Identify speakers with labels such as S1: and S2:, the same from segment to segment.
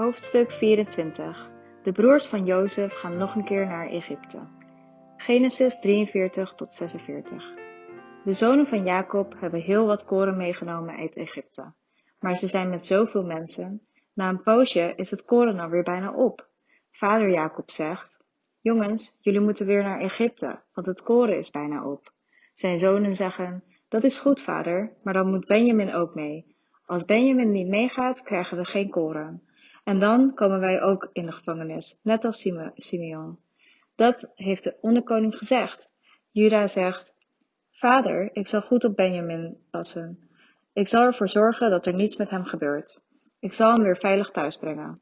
S1: Hoofdstuk 24 De broers van Jozef gaan nog een keer naar Egypte. Genesis 43 tot 46 De zonen van Jacob hebben heel wat koren meegenomen uit Egypte. Maar ze zijn met zoveel mensen. Na een poosje is het koren alweer bijna op. Vader Jacob zegt: Jongens, jullie moeten weer naar Egypte, want het koren is bijna op. Zijn zonen zeggen: Dat is goed, vader, maar dan moet Benjamin ook mee. Als Benjamin niet meegaat, krijgen we geen koren. En dan komen wij ook in de gevangenis, net als Simeon. Dat heeft de onderkoning gezegd. Juda zegt, Vader, ik zal goed op Benjamin passen. Ik zal ervoor zorgen dat er niets met hem gebeurt. Ik zal hem weer veilig thuis brengen.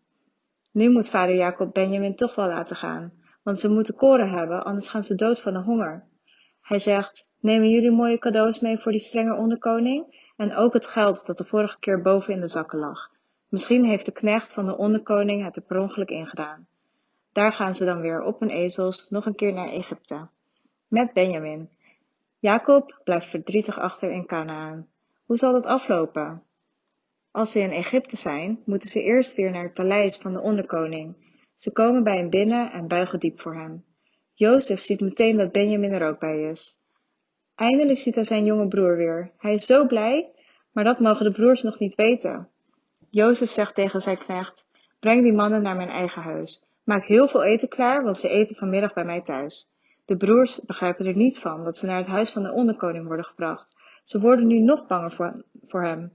S1: Nu moet vader Jacob Benjamin toch wel laten gaan, want ze moeten koren hebben, anders gaan ze dood van de honger. Hij zegt, nemen jullie mooie cadeaus mee voor die strenge onderkoning en ook het geld dat de vorige keer boven in de zakken lag. Misschien heeft de knecht van de onderkoning het er per ongeluk ingedaan. Daar gaan ze dan weer op hun ezels nog een keer naar Egypte. Met Benjamin. Jacob blijft verdrietig achter in Canaan. Hoe zal dat aflopen? Als ze in Egypte zijn, moeten ze eerst weer naar het paleis van de onderkoning. Ze komen bij hem binnen en buigen diep voor hem. Jozef ziet meteen dat Benjamin er ook bij is. Eindelijk ziet hij zijn jonge broer weer. Hij is zo blij, maar dat mogen de broers nog niet weten. Jozef zegt tegen zijn knecht, breng die mannen naar mijn eigen huis. Maak heel veel eten klaar, want ze eten vanmiddag bij mij thuis. De broers begrijpen er niets van dat ze naar het huis van de onderkoning worden gebracht. Ze worden nu nog banger voor, voor hem.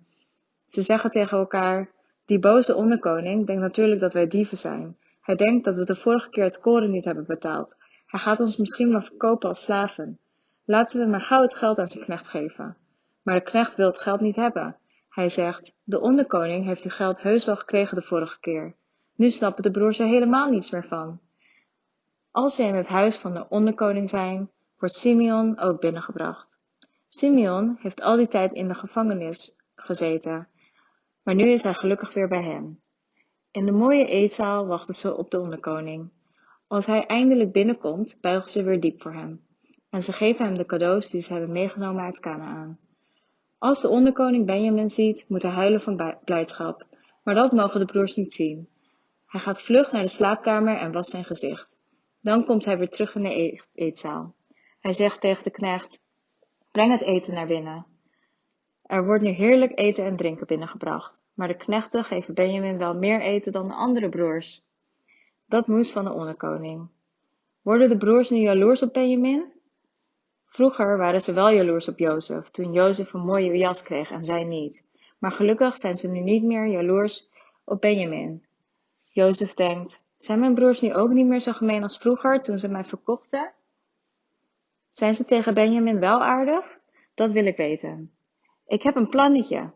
S1: Ze zeggen tegen elkaar, die boze onderkoning denkt natuurlijk dat wij dieven zijn. Hij denkt dat we de vorige keer het koren niet hebben betaald. Hij gaat ons misschien maar verkopen als slaven. Laten we maar gauw het geld aan zijn knecht geven. Maar de knecht wil het geld niet hebben. Hij zegt, de onderkoning heeft uw geld heus wel gekregen de vorige keer. Nu snappen de broers er helemaal niets meer van. Als ze in het huis van de onderkoning zijn, wordt Simeon ook binnengebracht. Simeon heeft al die tijd in de gevangenis gezeten, maar nu is hij gelukkig weer bij hem. In de mooie eetzaal wachten ze op de onderkoning. Als hij eindelijk binnenkomt, buigen ze weer diep voor hem. En ze geven hem de cadeaus die ze hebben meegenomen uit Canaan. Als de onderkoning Benjamin ziet, moet hij huilen van blijdschap, maar dat mogen de broers niet zien. Hij gaat vlug naar de slaapkamer en wast zijn gezicht. Dan komt hij weer terug in de eetzaal. Hij zegt tegen de knecht: Breng het eten naar binnen. Er wordt nu heerlijk eten en drinken binnengebracht, maar de knechten geven Benjamin wel meer eten dan de andere broers. Dat moest van de onderkoning. Worden de broers nu jaloers op Benjamin? Vroeger waren ze wel jaloers op Jozef, toen Jozef een mooie jas kreeg en zij niet. Maar gelukkig zijn ze nu niet meer jaloers op Benjamin. Jozef denkt, zijn mijn broers nu ook niet meer zo gemeen als vroeger toen ze mij verkochten? Zijn ze tegen Benjamin wel aardig? Dat wil ik weten. Ik heb een plannetje.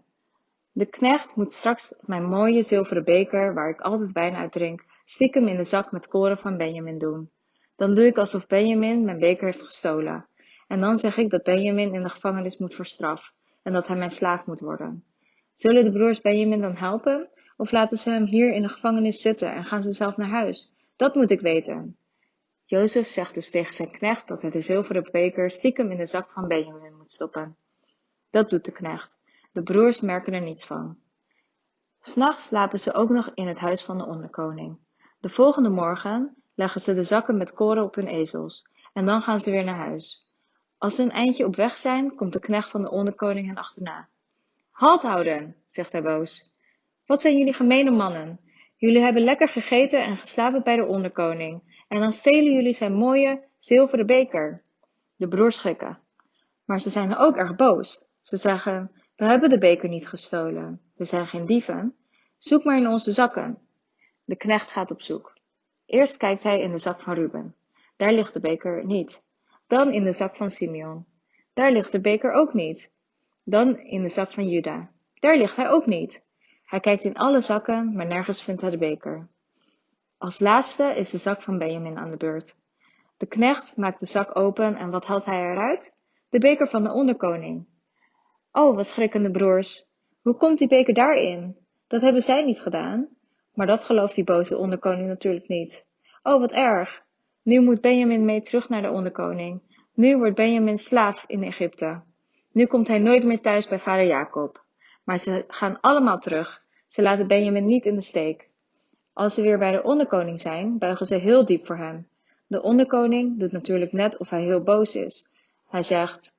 S1: De knecht moet straks mijn mooie zilveren beker, waar ik altijd wijn uit drink, stiekem in de zak met koren van Benjamin doen. Dan doe ik alsof Benjamin mijn beker heeft gestolen. En dan zeg ik dat Benjamin in de gevangenis moet voor straf en dat hij mijn slaaf moet worden. Zullen de broers Benjamin dan helpen? Of laten ze hem hier in de gevangenis zitten en gaan ze zelf naar huis? Dat moet ik weten. Jozef zegt dus tegen zijn knecht dat hij de zilveren beker stiekem in de zak van Benjamin moet stoppen. Dat doet de knecht. De broers merken er niets van. S'nachts slapen ze ook nog in het huis van de onderkoning. De volgende morgen leggen ze de zakken met koren op hun ezels en dan gaan ze weer naar huis. Als ze een eindje op weg zijn, komt de knecht van de onderkoning hen achterna. Halt houden, zegt hij boos. Wat zijn jullie gemene mannen? Jullie hebben lekker gegeten en geslapen bij de onderkoning, en dan stelen jullie zijn mooie zilveren beker. De broers schrikken. Maar ze zijn ook erg boos. Ze zeggen, we hebben de beker niet gestolen. We zijn geen dieven. Zoek maar in onze zakken. De knecht gaat op zoek. Eerst kijkt hij in de zak van Ruben. Daar ligt de beker niet. Dan in de zak van Simeon. Daar ligt de beker ook niet. Dan in de zak van Juda. Daar ligt hij ook niet. Hij kijkt in alle zakken, maar nergens vindt hij de beker. Als laatste is de zak van Benjamin aan de beurt. De knecht maakt de zak open en wat haalt hij eruit? De beker van de onderkoning. Oh, wat schrikken de broers. Hoe komt die beker daarin? Dat hebben zij niet gedaan. Maar dat gelooft die boze onderkoning natuurlijk niet. Oh, wat erg. Nu moet Benjamin mee terug naar de onderkoning. Nu wordt Benjamin slaaf in Egypte. Nu komt hij nooit meer thuis bij vader Jacob. Maar ze gaan allemaal terug. Ze laten Benjamin niet in de steek. Als ze weer bij de onderkoning zijn, buigen ze heel diep voor hem. De onderkoning doet natuurlijk net of hij heel boos is. Hij zegt: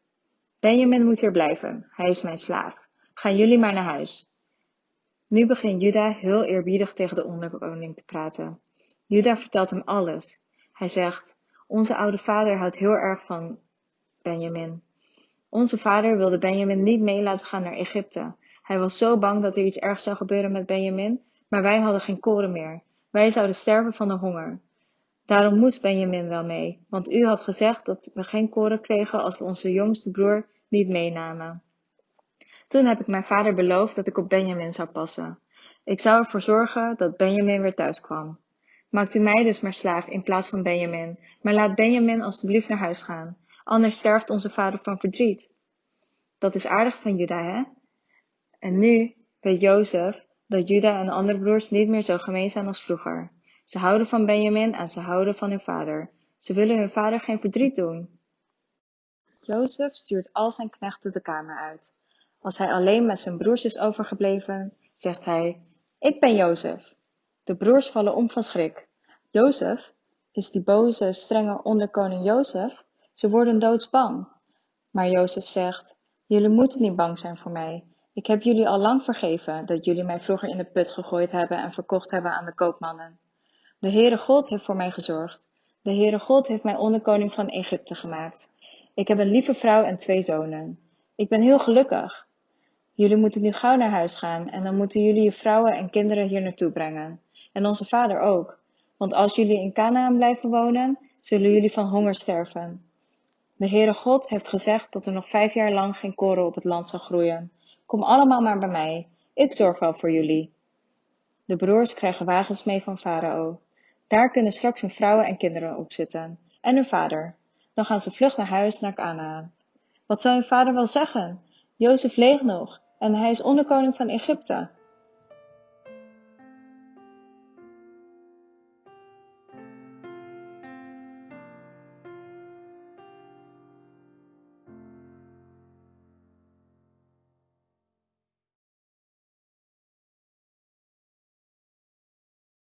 S1: Benjamin moet hier blijven, hij is mijn slaaf. Gaan jullie maar naar huis. Nu begint Juda heel eerbiedig tegen de onderkoning te praten. Juda vertelt hem alles. Hij zegt: Onze oude vader houdt heel erg van Benjamin. Onze vader wilde Benjamin niet mee laten gaan naar Egypte. Hij was zo bang dat er iets ergs zou gebeuren met Benjamin, maar wij hadden geen koren meer. Wij zouden sterven van de honger. Daarom moest Benjamin wel mee, want u had gezegd dat we geen koren kregen als we onze jongste broer niet meenamen. Toen heb ik mijn vader beloofd dat ik op Benjamin zou passen. Ik zou ervoor zorgen dat Benjamin weer thuis kwam. Maakt u mij dus maar slaaf in plaats van Benjamin, maar laat Benjamin alstublieft naar huis gaan, anders sterft onze vader van verdriet. Dat is aardig van Juda, hè? En nu weet Jozef dat Juda en de andere broers niet meer zo gemeen zijn als vroeger. Ze houden van Benjamin en ze houden van hun vader. Ze willen hun vader geen verdriet doen. Jozef stuurt al zijn knechten de kamer uit. Als hij alleen met zijn broers is overgebleven, zegt hij: Ik ben Jozef. De broers vallen om van schrik. Jozef? Is die boze, strenge onderkoning Jozef? Ze worden doodsbang. Maar Jozef zegt: Jullie moeten niet bang zijn voor mij. Ik heb jullie al lang vergeven dat jullie mij vroeger in de put gegooid hebben en verkocht hebben aan de koopmannen. De Heere God heeft voor mij gezorgd. De Heere God heeft mij onderkoning van Egypte gemaakt. Ik heb een lieve vrouw en twee zonen. Ik ben heel gelukkig. Jullie moeten nu gauw naar huis gaan en dan moeten jullie je vrouwen en kinderen hier naartoe brengen. En onze vader ook. Want als jullie in Canaan blijven wonen, zullen jullie van honger sterven. De Heere God heeft gezegd dat er nog vijf jaar lang geen koren op het land zal groeien. Kom allemaal maar bij mij. Ik zorg wel voor jullie. De broers krijgen wagens mee van Farao. Daar kunnen straks hun vrouwen en kinderen op zitten. En hun vader. Dan gaan ze vlug naar huis naar Canaan. Wat zou hun vader wel zeggen? Jozef leeft nog en hij is onderkoning van Egypte.